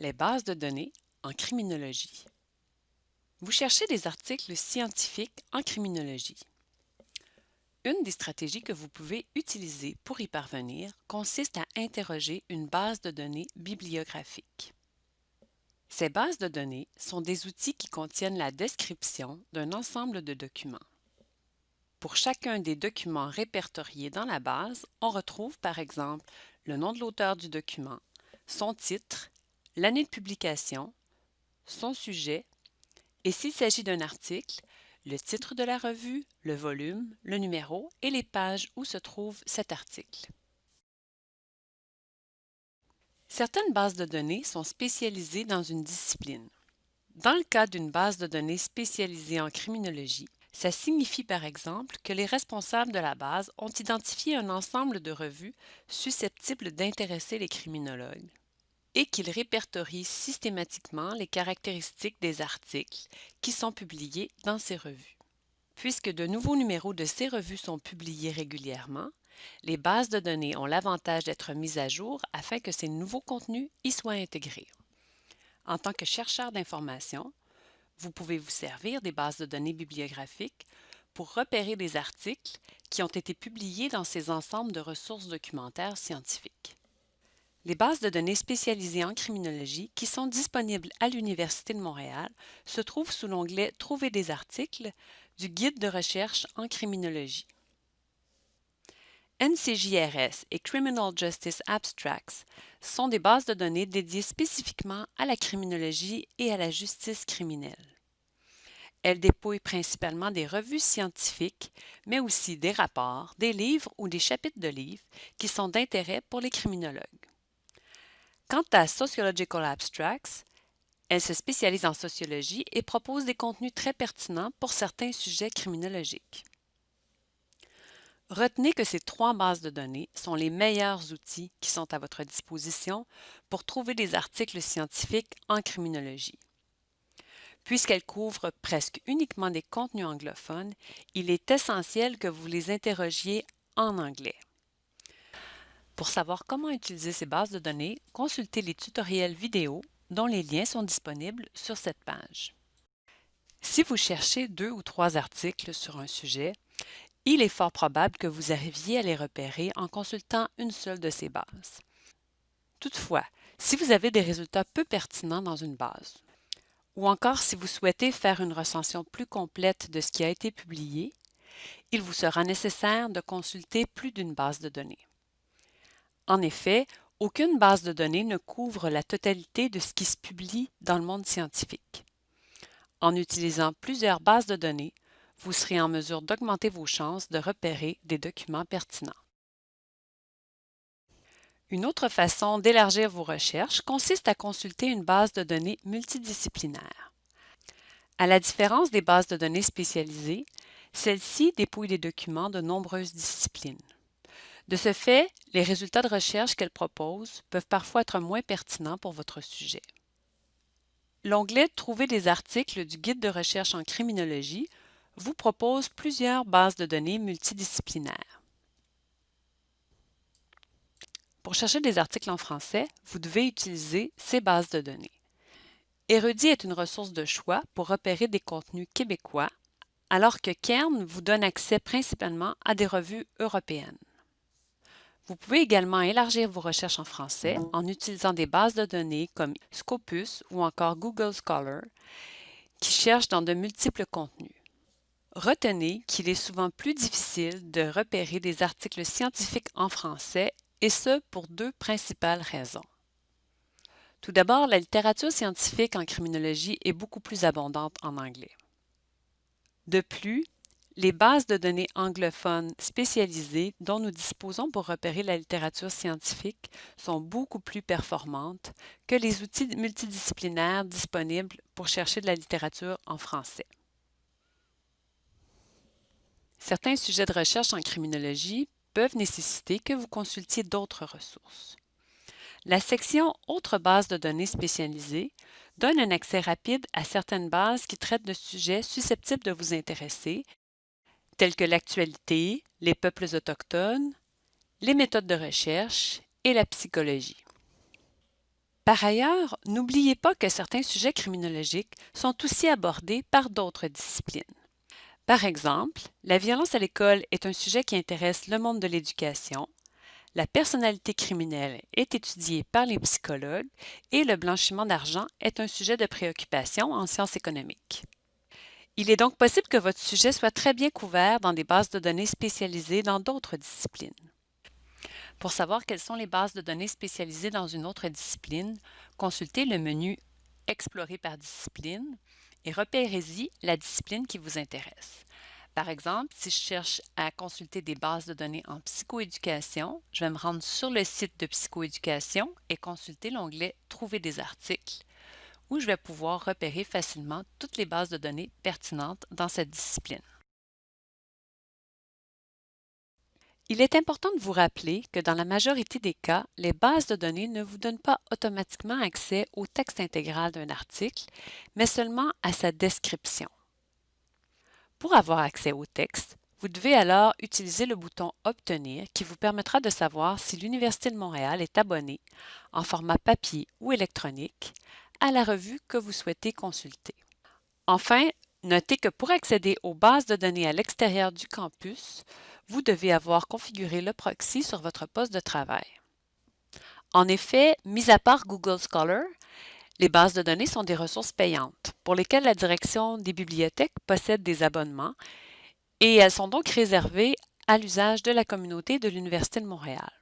Les bases de données en criminologie. Vous cherchez des articles scientifiques en criminologie. Une des stratégies que vous pouvez utiliser pour y parvenir consiste à interroger une base de données bibliographique. Ces bases de données sont des outils qui contiennent la description d'un ensemble de documents. Pour chacun des documents répertoriés dans la base, on retrouve par exemple le nom de l'auteur du document, son titre, l'année de publication, son sujet, et s'il s'agit d'un article, le titre de la revue, le volume, le numéro et les pages où se trouve cet article. Certaines bases de données sont spécialisées dans une discipline. Dans le cas d'une base de données spécialisée en criminologie, ça signifie par exemple que les responsables de la base ont identifié un ensemble de revues susceptibles d'intéresser les criminologues et qu'ils répertorient systématiquement les caractéristiques des articles qui sont publiés dans ces revues. Puisque de nouveaux numéros de ces revues sont publiés régulièrement, les bases de données ont l'avantage d'être mises à jour afin que ces nouveaux contenus y soient intégrés. En tant que chercheur d'informations, vous pouvez vous servir des bases de données bibliographiques pour repérer des articles qui ont été publiés dans ces ensembles de ressources documentaires scientifiques. Les bases de données spécialisées en criminologie qui sont disponibles à l'Université de Montréal se trouvent sous l'onglet Trouver des articles du Guide de recherche en criminologie. NCJRS et Criminal Justice Abstracts sont des bases de données dédiées spécifiquement à la criminologie et à la justice criminelle. Elles dépouillent principalement des revues scientifiques, mais aussi des rapports, des livres ou des chapitres de livres qui sont d'intérêt pour les criminologues. Quant à Sociological Abstracts, elle se spécialise en sociologie et propose des contenus très pertinents pour certains sujets criminologiques. Retenez que ces trois bases de données sont les meilleurs outils qui sont à votre disposition pour trouver des articles scientifiques en criminologie. Puisqu'elles couvrent presque uniquement des contenus anglophones, il est essentiel que vous les interrogiez en anglais. Pour savoir comment utiliser ces bases de données, consultez les tutoriels vidéo dont les liens sont disponibles sur cette page. Si vous cherchez deux ou trois articles sur un sujet, il est fort probable que vous arriviez à les repérer en consultant une seule de ces bases. Toutefois, si vous avez des résultats peu pertinents dans une base, ou encore si vous souhaitez faire une recension plus complète de ce qui a été publié, il vous sera nécessaire de consulter plus d'une base de données. En effet, aucune base de données ne couvre la totalité de ce qui se publie dans le monde scientifique. En utilisant plusieurs bases de données, vous serez en mesure d'augmenter vos chances de repérer des documents pertinents. Une autre façon d'élargir vos recherches consiste à consulter une base de données multidisciplinaire. À la différence des bases de données spécialisées, celle-ci dépouille des documents de nombreuses disciplines. De ce fait, les résultats de recherche qu'elle propose peuvent parfois être moins pertinents pour votre sujet. L'onglet Trouver des articles du Guide de recherche en criminologie vous propose plusieurs bases de données multidisciplinaires. Pour chercher des articles en français, vous devez utiliser ces bases de données. Érudit est une ressource de choix pour repérer des contenus québécois, alors que Kern vous donne accès principalement à des revues européennes. Vous pouvez également élargir vos recherches en français en utilisant des bases de données comme Scopus ou encore Google Scholar qui cherchent dans de multiples contenus. Retenez qu'il est souvent plus difficile de repérer des articles scientifiques en français, et ce pour deux principales raisons. Tout d'abord, la littérature scientifique en criminologie est beaucoup plus abondante en anglais. De plus, les bases de données anglophones spécialisées dont nous disposons pour repérer la littérature scientifique sont beaucoup plus performantes que les outils multidisciplinaires disponibles pour chercher de la littérature en français. Certains sujets de recherche en criminologie peuvent nécessiter que vous consultiez d'autres ressources. La section Autres bases de données spécialisées donne un accès rapide à certaines bases qui traitent de sujets susceptibles de vous intéresser, tels que l'actualité, les peuples autochtones, les méthodes de recherche et la psychologie. Par ailleurs, n'oubliez pas que certains sujets criminologiques sont aussi abordés par d'autres disciplines. Par exemple, la violence à l'école est un sujet qui intéresse le monde de l'éducation, la personnalité criminelle est étudiée par les psychologues et le blanchiment d'argent est un sujet de préoccupation en sciences économiques. Il est donc possible que votre sujet soit très bien couvert dans des bases de données spécialisées dans d'autres disciplines. Pour savoir quelles sont les bases de données spécialisées dans une autre discipline, consultez le menu Explorer par discipline et repérez-y la discipline qui vous intéresse. Par exemple, si je cherche à consulter des bases de données en psychoéducation, je vais me rendre sur le site de psychoéducation et consulter l'onglet Trouver des articles, où je vais pouvoir repérer facilement toutes les bases de données pertinentes dans cette discipline. Il est important de vous rappeler que dans la majorité des cas, les bases de données ne vous donnent pas automatiquement accès au texte intégral d'un article, mais seulement à sa description. Pour avoir accès au texte, vous devez alors utiliser le bouton Obtenir qui vous permettra de savoir si l'Université de Montréal est abonnée, en format papier ou électronique, à la revue que vous souhaitez consulter. Enfin, notez que pour accéder aux bases de données à l'extérieur du campus, vous devez avoir configuré le proxy sur votre poste de travail. En effet, mis à part Google Scholar, les bases de données sont des ressources payantes pour lesquelles la direction des bibliothèques possède des abonnements et elles sont donc réservées à l'usage de la communauté de l'Université de Montréal.